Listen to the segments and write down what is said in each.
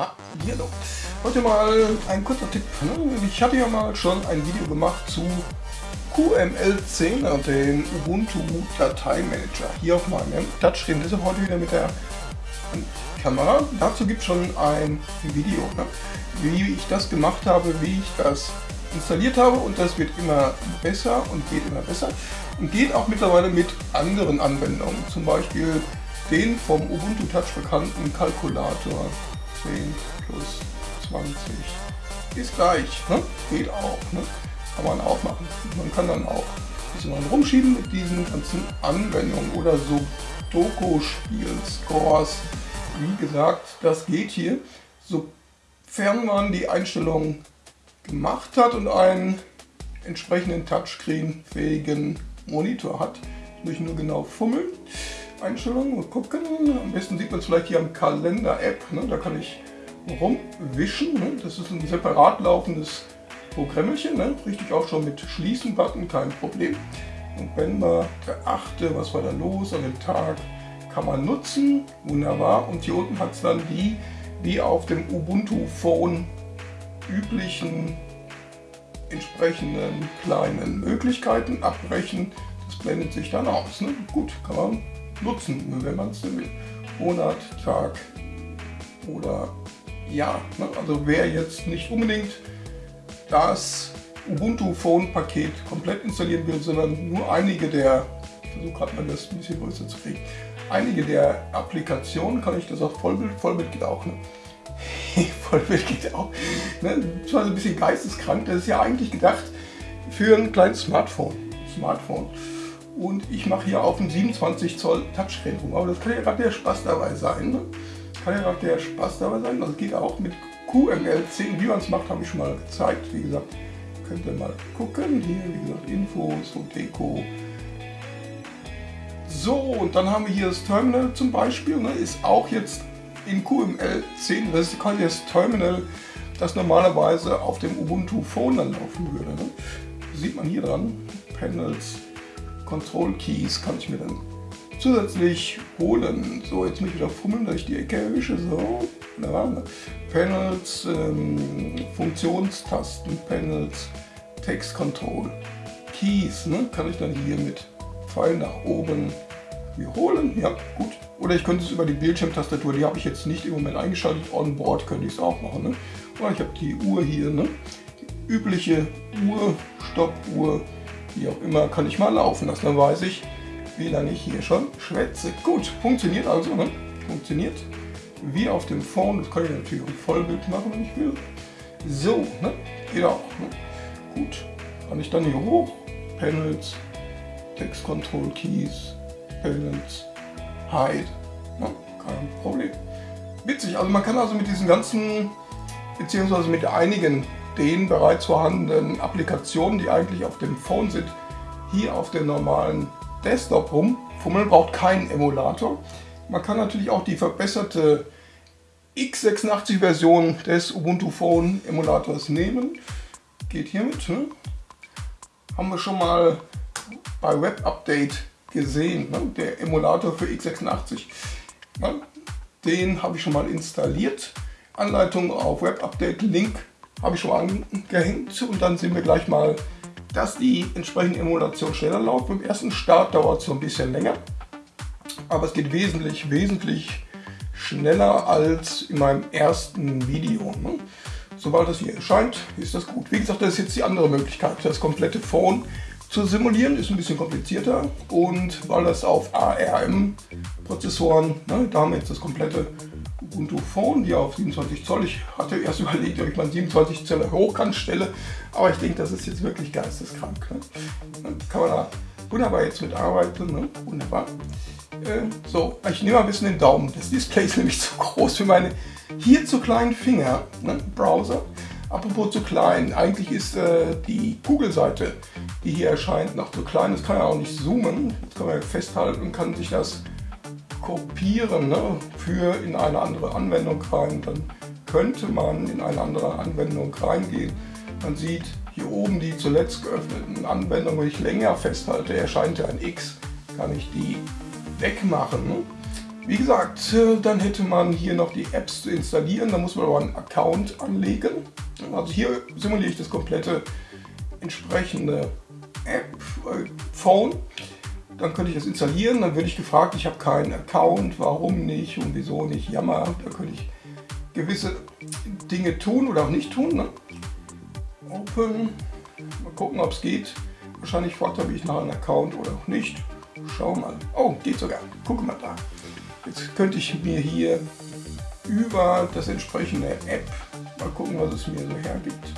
Hallo. Heute mal ein kurzer Tipp. Ich hatte ja mal schon ein Video gemacht zu QML10, dem Ubuntu Dateimanager, hier auf meinem Touchscreen. Deshalb heute wieder mit der Kamera. Dazu gibt es schon ein Video, ne? wie ich das gemacht habe, wie ich das installiert habe und das wird immer besser und geht immer besser und geht auch mittlerweile mit anderen Anwendungen, zum Beispiel den vom Ubuntu Touch bekannten Kalkulator 10 plus 20 ist gleich, ne? geht auch, ne? kann man auch machen. Man kann dann auch ein bisschen rumschieben mit diesen ganzen Anwendungen oder so Doku-Spiel, Scores, wie gesagt, das geht hier, sofern man die Einstellungen gemacht hat und einen entsprechenden Touchscreen-fähigen Monitor hat. Muss ich nur genau fummeln. Einstellungen gucken. Am besten sieht man es vielleicht hier am Kalender-App. Ne? Da kann ich rumwischen. Ne? Das ist ein separat laufendes Programmchen. Ne? Richtig auch schon mit Schließen-Button, kein Problem. Und wenn man beachte, was war da los an dem Tag, kann man nutzen. Wunderbar. Und hier unten hat es dann die, wie auf dem Ubuntu Phone üblichen entsprechenden kleinen Möglichkeiten abbrechen. Das blendet sich dann aus. Ne? Gut, kann man nutzen, wenn man es will. Monat, Tag oder Jahr. Ne? Also wer jetzt nicht unbedingt das Ubuntu Phone Paket komplett installieren will, sondern nur einige der, ich versuche gerade mal das ein bisschen größer zu kriegen, einige der Applikationen kann ich das auch Vollbild, Vollbild geht auch. Ne? Vollbild geht auch. Ne? Das war so ein bisschen geisteskrank. Das ist ja eigentlich gedacht für ein kleines Smartphone. Smartphone. Und ich mache hier auf dem 27 Zoll Touchscreen rum. Aber das kann ja gerade der Spaß dabei sein. Ne? Kann ja gerade der Spaß dabei sein. Das geht auch mit QML10. Wie man es macht, habe ich schon mal gezeigt. Wie gesagt, könnt ihr mal gucken. Hier, wie gesagt, Infos und Deko. So, und dann haben wir hier das Terminal zum Beispiel. Ne? Ist auch jetzt in QML 10, das ist quasi das Terminal, das normalerweise auf dem Ubuntu Phone dann laufen würde. Ne? Sieht man hier dran, Panels, Control Keys kann ich mir dann zusätzlich holen. So, jetzt muss ich wieder fummeln, dass ich die Ecke erwische. So, ne? Panels, ähm, Funktionstasten, Panels, Text Control, Keys, ne? kann ich dann hier mit Pfeil nach oben wiederholen. Ja, gut. Oder ich könnte es über die Bildschirmtastatur, die habe ich jetzt nicht im Moment eingeschaltet. On Board könnte ich es auch machen. Ne? Oder ich habe die Uhr hier, ne? die übliche Uhr, Stoppuhr, wie auch immer, kann ich mal laufen lassen. Dann weiß ich, wie lange ich hier schon schwätze. Gut, funktioniert also. Ne? Funktioniert wie auf dem Phone. Das kann ich natürlich auch Vollbild machen, wenn ich will. So, ne? geht auch. Ne? Gut, kann ich dann hier hoch. Panels, Text Control Keys, Panels, Hide. Ne? Kein Problem. Witzig, also man kann also mit diesen ganzen, beziehungsweise mit einigen den bereits vorhandenen Applikationen, die eigentlich auf dem Phone sind, hier auf dem normalen Desktop rumfummeln, braucht keinen Emulator. Man kann natürlich auch die verbesserte x86-Version des Ubuntu Phone Emulators nehmen. Geht hiermit. Ne? Haben wir schon mal bei Web Update gesehen, ne? der Emulator für x86. Ne? Den habe ich schon mal installiert. Anleitung auf Web Update Link habe ich schon mal angehängt und dann sehen wir gleich mal, dass die entsprechende Emulation schneller läuft. Beim ersten Start dauert es so ein bisschen länger, aber es geht wesentlich, wesentlich schneller als in meinem ersten Video. Ne? Sobald das hier erscheint, ist das gut. Wie gesagt, das ist jetzt die andere Möglichkeit, das komplette Phone zu simulieren ist ein bisschen komplizierter und weil das auf ARM-Prozessoren, ne, da haben wir jetzt das komplette Ubuntu Phone, die auf 27 Zoll. Ich hatte erst überlegt, ob ich mal 27 Zoll hochkant stelle, aber ich denke, das ist jetzt wirklich geisteskrank. Ne? Dann kann man da wunderbar jetzt mit arbeiten, ne? wunderbar. Äh, so, ich nehme ein bisschen den Daumen. Das Display ist nämlich zu groß für meine hier zu kleinen Finger. Ne? Browser. Apropos zu klein, eigentlich ist äh, die Google-Seite, die hier erscheint, noch zu klein. Das kann ja auch nicht zoomen. Das kann man festhalten und kann sich das kopieren ne, für in eine andere Anwendung rein. Dann könnte man in eine andere Anwendung reingehen. Man sieht hier oben die zuletzt geöffneten Anwendungen, wenn ich länger festhalte, erscheint ja ein X, kann ich die wegmachen. Ne? Wie gesagt, äh, dann hätte man hier noch die Apps zu installieren, da muss man aber einen Account anlegen. Also hier simuliere ich das komplette entsprechende App, äh, Phone. Dann könnte ich das installieren, dann würde ich gefragt, ich habe keinen Account, warum nicht und wieso nicht, jammer. Da könnte ich gewisse Dinge tun oder auch nicht tun. Ne? Open, mal gucken, ob es geht. Wahrscheinlich fragt er mich nach einem Account oder auch nicht. Schau mal. Oh, geht sogar. Guck mal da. Jetzt könnte ich mir hier über das entsprechende App mal gucken, was es mir so hergibt.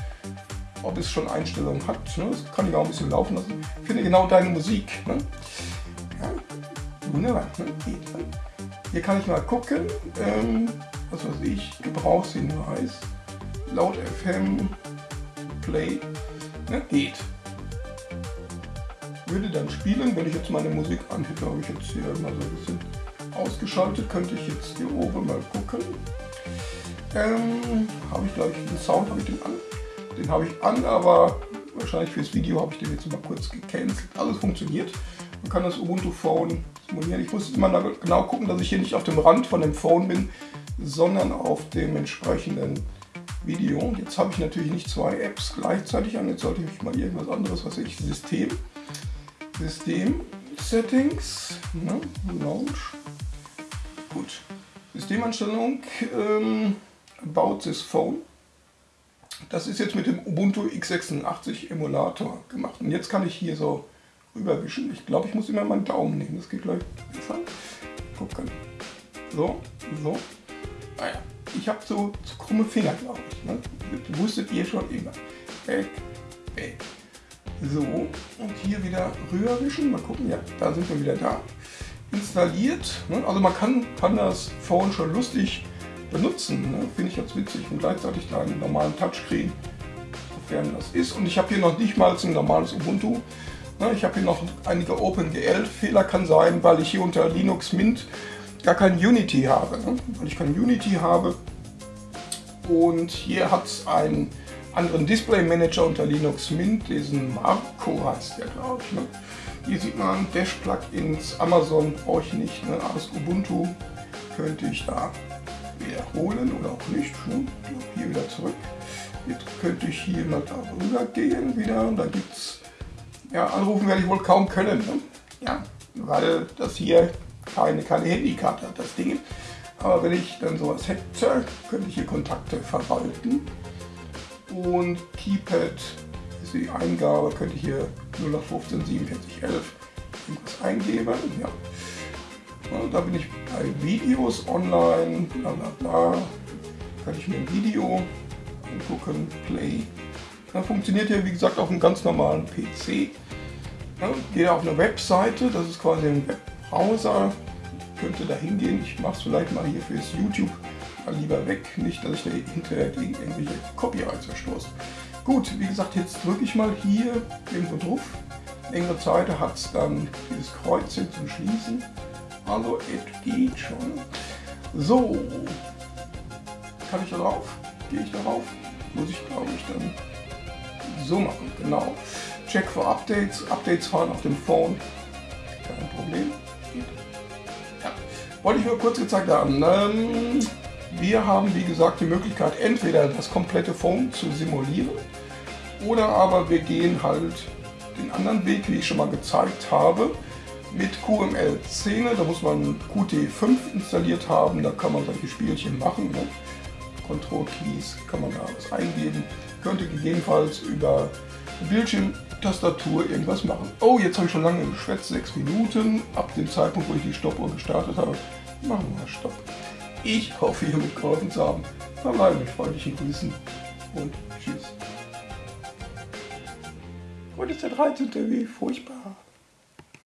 Ob es schon Einstellungen hat. Ne? Das kann ich auch ein bisschen laufen lassen. Finde genau deine Musik. Ne? Ja, wunderbar. Ne? Geht, ne? Hier kann ich mal gucken. Ähm, was weiß ich, Gebrauchshinweis. Laut FM Play. Ne? Geht würde dann spielen, wenn ich jetzt meine Musik anhebe, habe ich jetzt hier mal so ein bisschen ausgeschaltet, könnte ich jetzt hier oben mal gucken. Ähm, habe ich glaube ich den Sound, habe ich den an? Den habe ich an, aber wahrscheinlich fürs Video habe ich den jetzt mal kurz gecancelt. Alles funktioniert. Man kann das Ubuntu Phone simulieren. Ich muss immer genau gucken, dass ich hier nicht auf dem Rand von dem Phone bin, sondern auf dem entsprechenden Video. Jetzt habe ich natürlich nicht zwei Apps gleichzeitig an. Jetzt sollte ich mal irgendwas anderes, was ich, System. System Settings, ne? Launch. Gut. Systemanstellung ähm, About this Phone. Das ist jetzt mit dem Ubuntu x86 Emulator gemacht. Und jetzt kann ich hier so rüberwischen. Ich glaube, ich muss immer meinen Daumen nehmen. Das geht gleich besser. Gucken. So, so. Naja, ah ich habe so, so krumme Finger, glaube ich. Ne? Das wusstet ihr schon immer. Weg, weg. So, und hier wieder rüberwischen. Mal gucken, ja, da sind wir wieder da installiert. Ne? Also man kann, kann das Phone schon lustig benutzen, ne? finde ich ganz witzig und gleichzeitig da einen normalen Touchscreen, sofern das ist. Und ich habe hier noch nicht mal ein normales Ubuntu. Ne? Ich habe hier noch einige OpenGL-Fehler, kann sein, weil ich hier unter Linux Mint gar kein Unity habe. Ne? Weil ich kein Unity habe und hier hat es einen anderen Display Manager unter Linux Mint, diesen Marco heißt der glaube ich. Ne? Hier sieht man Dash-Plugins, Amazon brauche ich nicht, ne? alles Ubuntu könnte ich da wiederholen oder auch nicht. Ne? Hier wieder zurück. Jetzt könnte ich hier mal darüber gehen wieder und da gibt es, ja anrufen werde ich wohl kaum können, ne? ja, weil das hier keine, keine Handykarte hat, das Ding. Aber wenn ich dann sowas hätte, könnte ich hier Kontakte verwalten und Keypad die Eingabe, könnte ich hier 0815 47 11 irgendwas eingeben. Ja. Ja. da bin ich bei Videos online, bla bla bla. Kann ich mir ein Video angucken, Play. Da funktioniert hier wie gesagt auf einem ganz normalen PC. Ja, gehe auf eine Webseite, das ist quasi ein Webbrowser. Könnte da hingehen. Ich mache es vielleicht mal hier fürs YouTube mal lieber weg, nicht dass ich da hinterher gegen irgendwelche Copyrights verstoße. Gut, wie gesagt, jetzt drücke ich mal hier irgendwo drauf. Längere Zeit hat es dann dieses Kreuzchen zum Schließen. Also, es geht schon. So, kann ich da drauf? Gehe ich darauf? Muss ich, glaube ich, dann so machen. Genau. Check for Updates. Updates fahren auf dem Phone. Kein Problem. Ja. Wollte ich nur kurz gezeigt haben. Ähm, wir haben wie gesagt die Möglichkeit entweder das komplette Phone zu simulieren oder aber wir gehen halt den anderen Weg, wie ich schon mal gezeigt habe, mit QML-Szene. Da muss man Qt5 installiert haben, da kann man solche Spielchen machen. Ne? Control Keys kann man da was eingeben. Könnte gegebenenfalls über Bildschirmtastatur irgendwas machen. Oh, jetzt habe ich schon lange geschwätzt, 6 Minuten. Ab dem Zeitpunkt, wo ich die Stoppuhr gestartet habe, machen wir Stopp. Ich hoffe, ihr mitgeholfen zu haben. Verbleibe mit freundlichen Grüßen und tschüss. Heute ist der 13. Wie furchtbar.